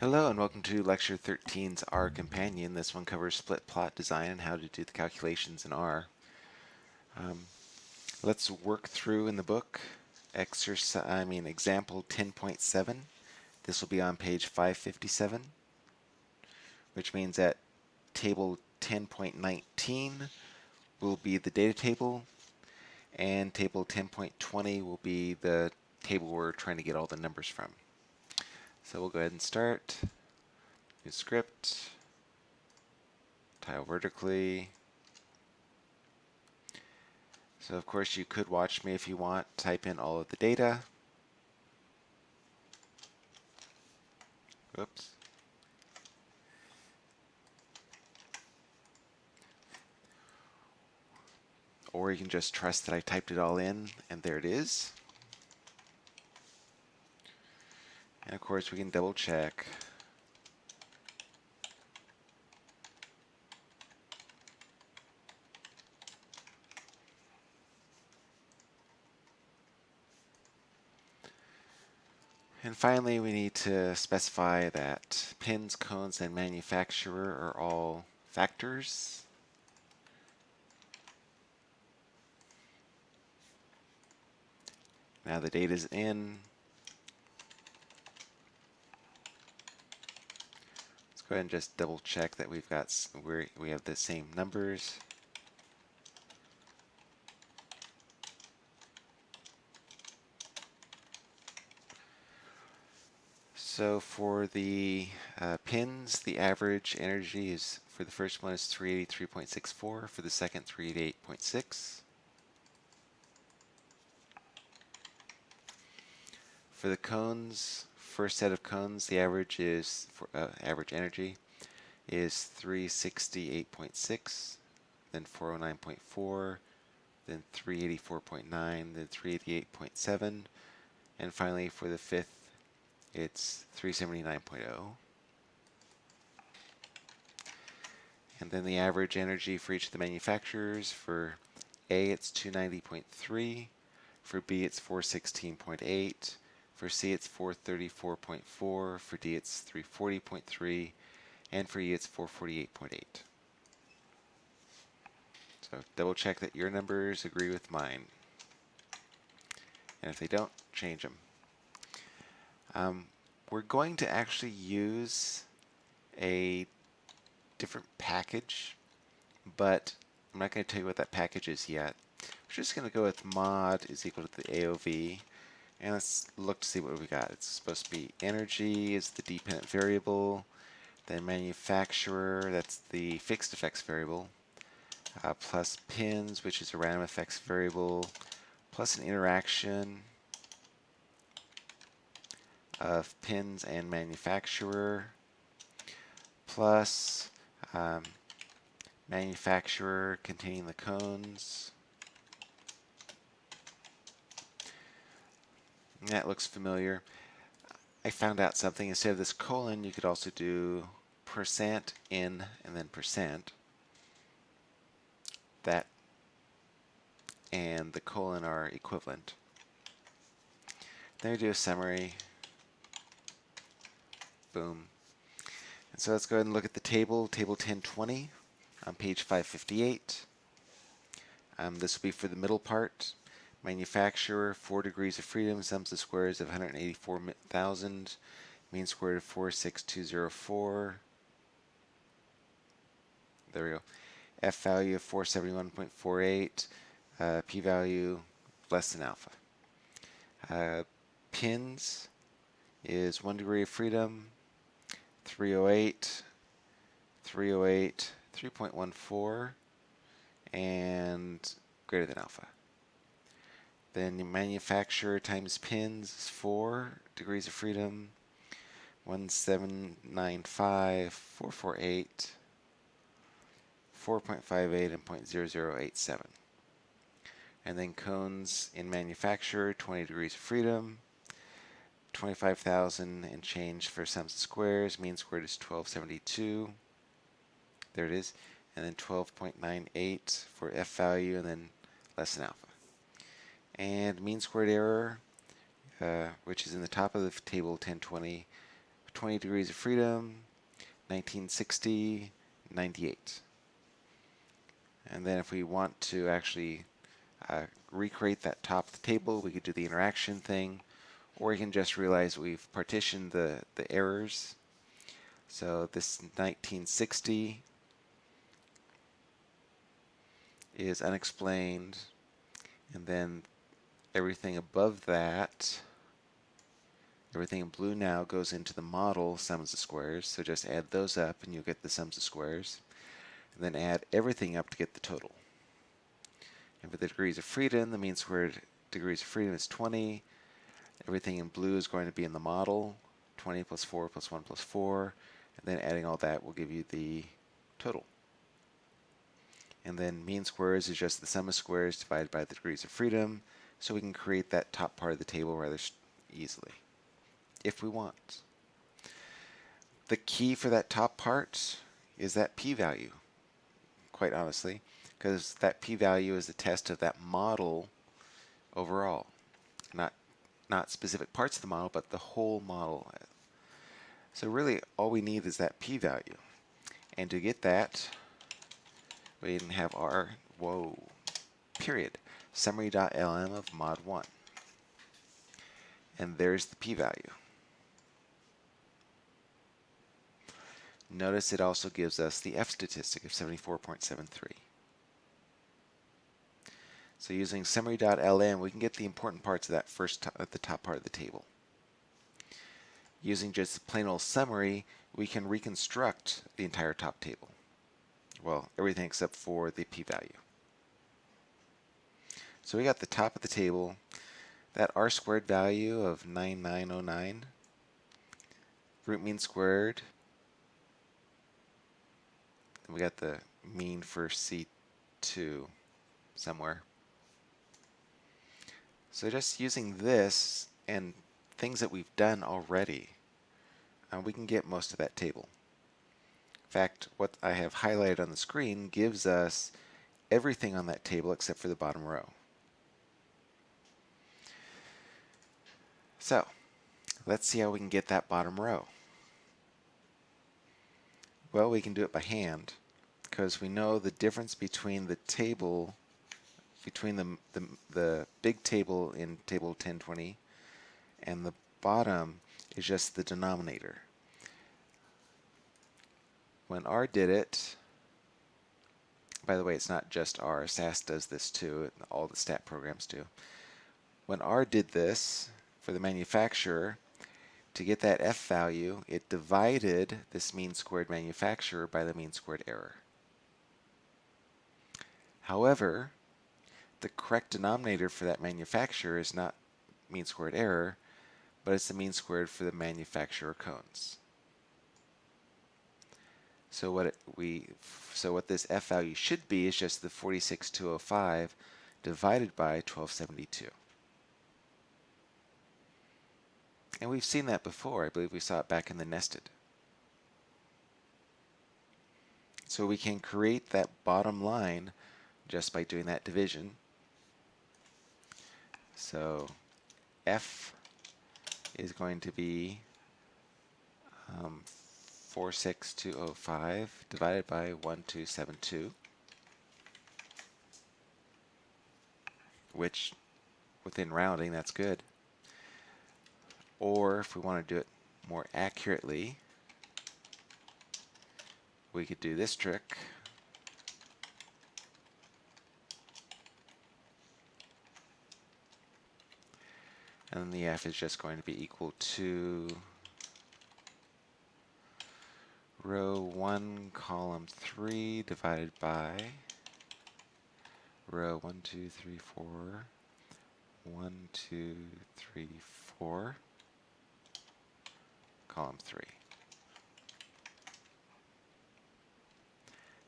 Hello and welcome to Lecture 13's R Companion. This one covers split plot design and how to do the calculations in R. Um, let's work through in the book exercise, I mean example 10.7. This will be on page 557, which means that table 10.19 will be the data table and table 10.20 will be the table we're trying to get all the numbers from. So we'll go ahead and start. New script. Tile vertically. So of course you could watch me if you want. Type in all of the data. Oops. Or you can just trust that I typed it all in and there it is. And of course we can double check. And finally, we need to specify that pins, cones, and manufacturer are all factors. Now the data is in, go ahead and just double check that we've got we we have the same numbers. So for the uh, pins, the average energy is for the first one is 383.64, for the second 388.6. For the cones, first set of cones, the average is for uh, average energy is 368.6, then 409.4, then 384.9, then 388.7, and finally for the fifth, it's 379.0. And then the average energy for each of the manufacturers, for A it's 290.3, for B it's 416.8, for C, it's 434.4. For D, it's 340.3. And for E, it's 448.8. So double check that your numbers agree with mine. And if they don't, change them. Um, we're going to actually use a different package, but I'm not going to tell you what that package is yet. We're just going to go with mod is equal to the AOV and let's look to see what we got. It's supposed to be energy is the dependent variable, then manufacturer, that's the fixed effects variable, uh, plus pins, which is a random effects variable, plus an interaction of pins and manufacturer, plus um, manufacturer containing the cones, That looks familiar. I found out something. Instead of this colon, you could also do percent in and then percent. That and the colon are equivalent. Then we do a summary. Boom. And so let's go ahead and look at the table, table 1020 on page 558. Um, this will be for the middle part. Manufacturer, 4 degrees of freedom, sums of squares of 184,000, mean square of 46204. There we go. F value of 471.48, uh, p value less than alpha. Uh, pins is 1 degree of freedom, 308, 308, 3.14, and greater than alpha. Then manufacturer times pins is 4 degrees of freedom. 1795, 448, 4.58, and 0.0087. And then cones in manufacturer, 20 degrees of freedom. 25,000 and change for sums of squares. Mean squared is 1272. There it is. And then 12.98 for F value and then less than alpha and mean squared error, uh, which is in the top of the table 1020, 20 degrees of freedom, 1960, 98. And then if we want to actually uh, recreate that top of the table, we could do the interaction thing, or we can just realize we've partitioned the, the errors. So this 1960 is unexplained, and then everything above that, everything in blue now goes into the model sums of squares, so just add those up and you'll get the sums of squares, and then add everything up to get the total. And for the degrees of freedom, the mean squared degrees of freedom is 20. Everything in blue is going to be in the model, 20 plus 4 plus 1 plus 4, and then adding all that will give you the total. And then mean squares is just the sum of squares divided by the degrees of freedom, so we can create that top part of the table rather easily, if we want. The key for that top part is that p-value, quite honestly because that p-value is the test of that model overall. Not, not specific parts of the model, but the whole model. So really all we need is that p-value. And to get that, we can have our, whoa, period, summary.lm of mod 1. And there's the p-value. Notice it also gives us the F statistic of 74.73. So using summary.lm, we can get the important parts of that first at the top part of the table. Using just plain old summary, we can reconstruct the entire top table. Well, everything except for the p-value. So we got the top of the table, that r squared value of 9909, root mean squared, and we got the mean for C2 somewhere. So just using this and things that we've done already, uh, we can get most of that table. In fact, what I have highlighted on the screen gives us everything on that table except for the bottom row. So, let's see how we can get that bottom row. Well, we can do it by hand because we know the difference between the table between the, the, the big table in table 1020 and the bottom is just the denominator. When R did it, by the way, it's not just R, SAS does this too, all the stat programs do. When R did this for the manufacturer, to get that F value, it divided this mean squared manufacturer by the mean squared error. However, the correct denominator for that manufacturer is not mean squared error, but it's the mean squared for the manufacturer cones. So what we so what this f value should be is just the 46205 divided by 1272. And we've seen that before. I believe we saw it back in the nested. So we can create that bottom line just by doing that division. So F is going to be um, 46205 divided by 1272, which within rounding, that's good. Or if we want to do it more accurately, we could do this trick. and the f is just going to be equal to row 1 column 3 divided by row 1 2 3 4 1 2 3 4 column 3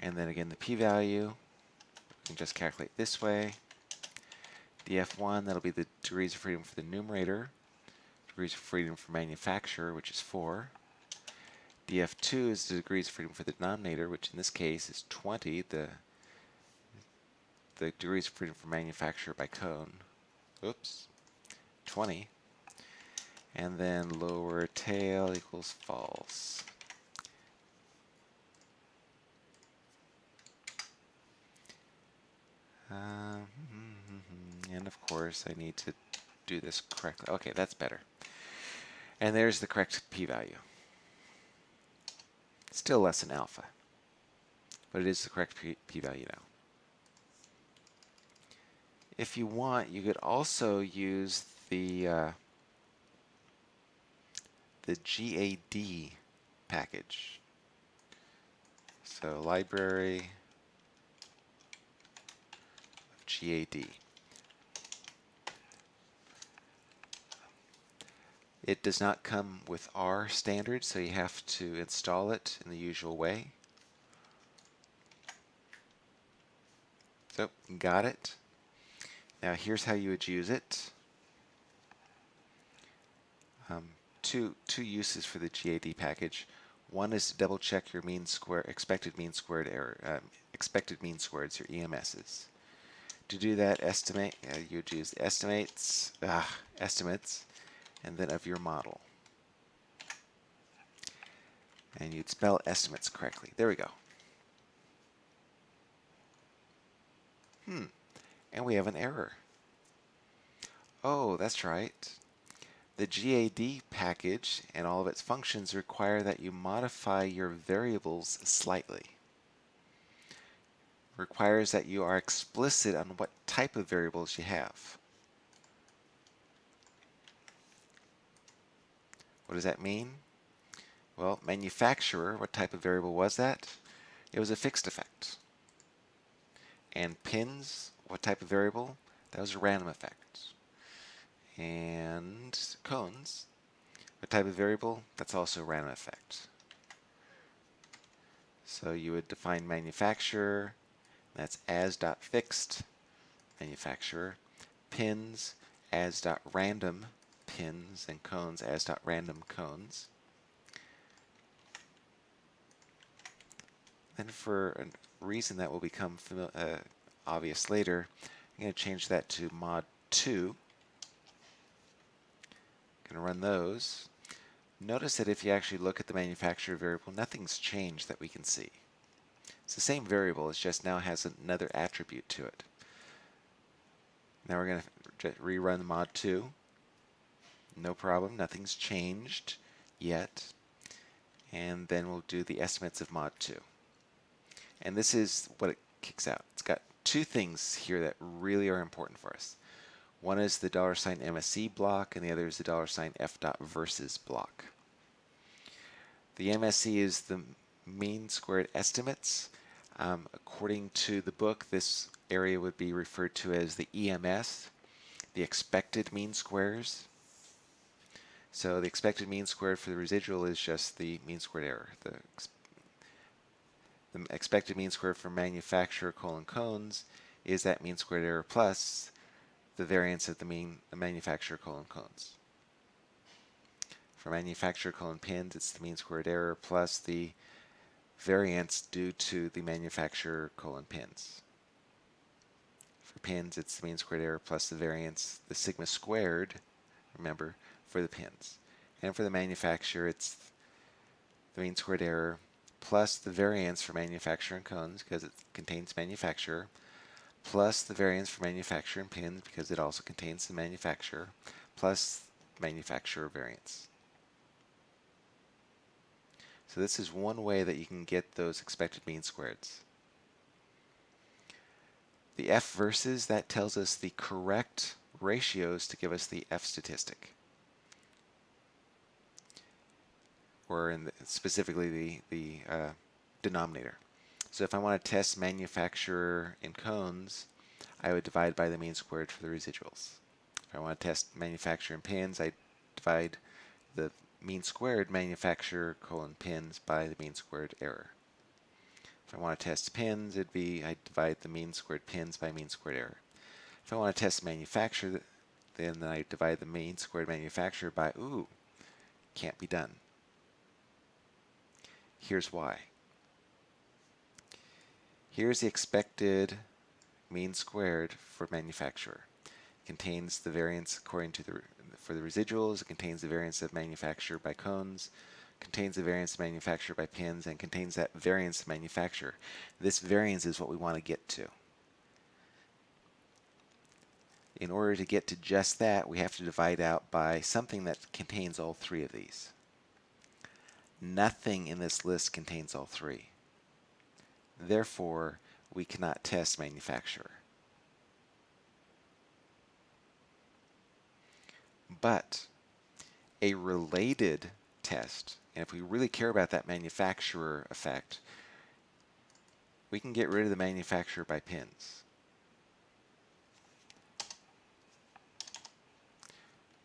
and then again the p-value we can just calculate this way df1, that'll be the degrees of freedom for the numerator, degrees of freedom for manufacturer, which is 4. df2 is the degrees of freedom for the denominator, which in this case is 20, the, the degrees of freedom for manufacturer by cone. Oops, 20. And then lower tail equals false. Um, and of course I need to do this correctly. Okay, that's better. And there's the correct p-value. Still less than alpha, but it is the correct p-value now. If you want, you could also use the uh, the GAD package. So library of GAD. It does not come with R standard, so you have to install it in the usual way. So, got it. Now here's how you would use it. Um, two, two uses for the GAD package. One is to double check your mean square, expected mean squared error, um, expected mean squareds, your EMSs. To do that, estimate, uh, you would use estimates, ah, estimates, and then of your model. And you'd spell estimates correctly. There we go. Hmm. And we have an error. Oh, that's right. The GAD package and all of its functions require that you modify your variables slightly. Requires that you are explicit on what type of variables you have. What does that mean? Well, manufacturer, what type of variable was that? It was a fixed effect. And pins, what type of variable? That was a random effect. And cones, a type of variable? That's also random effect. So you would define manufacturer, that's as dot fixed manufacturer, pins as dot random pins and cones as dot random cones. Then for a reason that will become uh, obvious later, I'm going to change that to mod 2. Run those. Notice that if you actually look at the manufacturer variable, nothing's changed that we can see. It's the same variable, it just now has another attribute to it. Now we're going to rerun mod 2. No problem, nothing's changed yet. And then we'll do the estimates of mod 2. And this is what it kicks out. It's got two things here that really are important for us. One is the dollar sign MSE block, and the other is the dollar sign F dot versus block. The MSE is the mean squared estimates. Um, according to the book, this area would be referred to as the EMS, the expected mean squares. So the expected mean squared for the residual is just the mean squared error. The, the expected mean squared for manufacturer colon cones is that mean squared error plus the variance of the mean the manufacturer colon cones. For manufacturer colon pins, it's the mean squared error plus the variance due to the manufacturer colon pins. For pins, it's the mean squared error plus the variance, the sigma squared, remember, for the pins. And for the manufacturer, it's the mean squared error plus the variance for manufacturer and cones because it contains manufacturer plus the variance for manufacturer and pins because it also contains the manufacturer plus manufacturer variance. So this is one way that you can get those expected mean squareds. The F versus, that tells us the correct ratios to give us the F statistic. or in the, specifically the, the uh, denominator. So if I want to test manufacturer in cones, I would divide by the mean squared for the residuals. If I want to test manufacturer in pins, I divide the mean squared manufacturer colon pins by the mean squared error. If I want to test pins, it'd be I divide the mean squared pins by mean squared error. If I want to test manufacturer, then I divide the mean squared manufacturer by, ooh, can't be done. Here's why. Here's the expected mean squared for manufacturer. It contains the variance according to the for the residuals. It contains the variance of manufacture by cones, contains the variance of manufacture by pins, and contains that variance of manufacture. This variance is what we want to get to. In order to get to just that, we have to divide out by something that contains all three of these. Nothing in this list contains all three. Therefore, we cannot test manufacturer. But a related test, and if we really care about that manufacturer effect, we can get rid of the manufacturer by pins.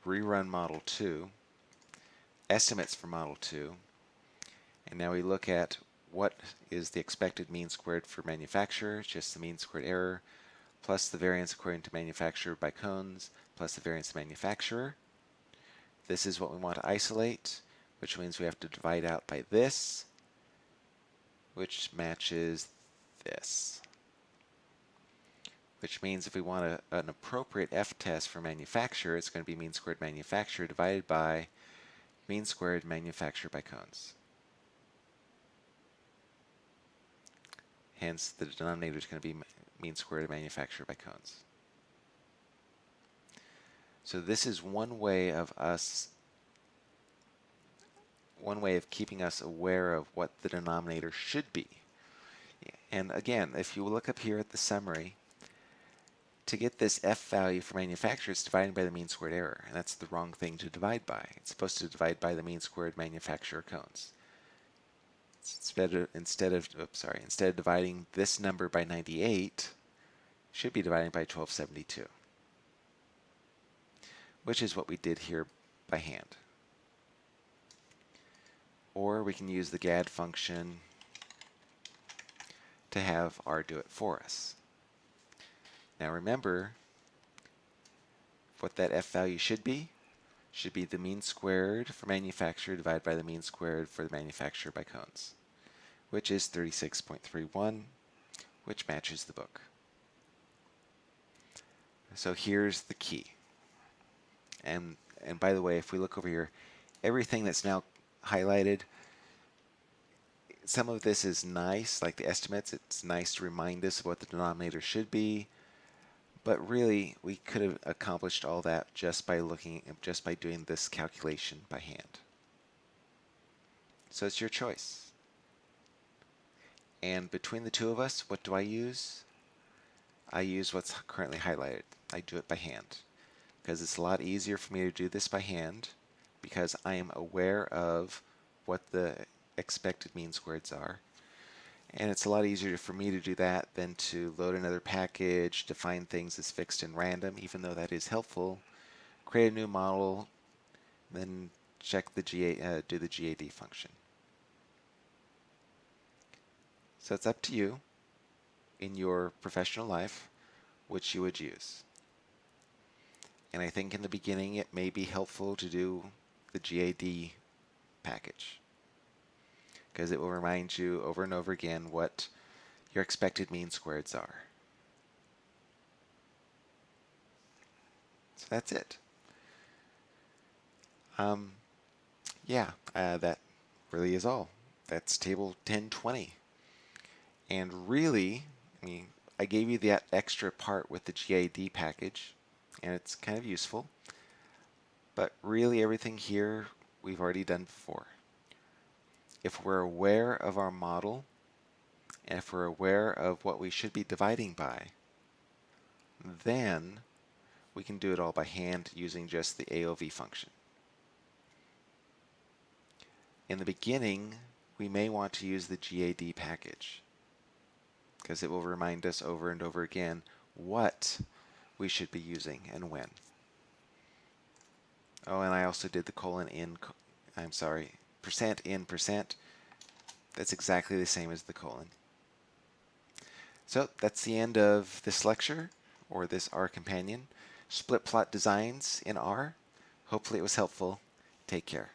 Rerun Model 2, estimates for Model 2, and now we look at what is the expected mean squared for manufacturer, just the mean squared error, plus the variance according to manufacturer by cones, plus the variance manufacturer. This is what we want to isolate, which means we have to divide out by this, which matches this. Which means if we want a, an appropriate f-test for manufacturer, it's going to be mean squared manufacturer divided by mean squared manufacturer by cones. Hence, the denominator is going to be mean squared manufacturer by cones. So this is one way of us, one way of keeping us aware of what the denominator should be. And again, if you look up here at the summary, to get this f value for manufacturer, it's dividing by the mean squared error, and that's the wrong thing to divide by. It's supposed to divide by the mean squared manufacturer cones instead of instead of oops, sorry instead of dividing this number by 98 should be dividing by 1272 which is what we did here by hand. Or we can use the GAD function to have R do it for us. Now remember what that F value should be should be the mean squared for manufacturer divided by the mean squared for the manufacturer by cones which is 36.31, which matches the book. So here's the key. And, and by the way, if we look over here, everything that's now highlighted, some of this is nice, like the estimates. It's nice to remind us of what the denominator should be. But really, we could have accomplished all that just by looking, just by doing this calculation by hand. So it's your choice. And between the two of us, what do I use? I use what's currently highlighted. I do it by hand because it's a lot easier for me to do this by hand because I am aware of what the expected mean squareds are. And it's a lot easier for me to do that than to load another package, define things as fixed and random, even though that is helpful. Create a new model, then check the GA, uh, do the GAD function. So it's up to you in your professional life which you would use. And I think in the beginning it may be helpful to do the GAD package because it will remind you over and over again what your expected mean squareds are. So that's it. Um, yeah, uh, that really is all. That's table 1020. And really, I mean, I gave you that extra part with the GAD package, and it's kind of useful. But really everything here we've already done before. If we're aware of our model, and if we're aware of what we should be dividing by, then we can do it all by hand using just the AOV function. In the beginning, we may want to use the GAD package because it will remind us over and over again what we should be using and when. Oh, and I also did the colon in, I'm sorry, percent in percent. That's exactly the same as the colon. So that's the end of this lecture, or this R companion, split plot designs in R. Hopefully it was helpful. Take care.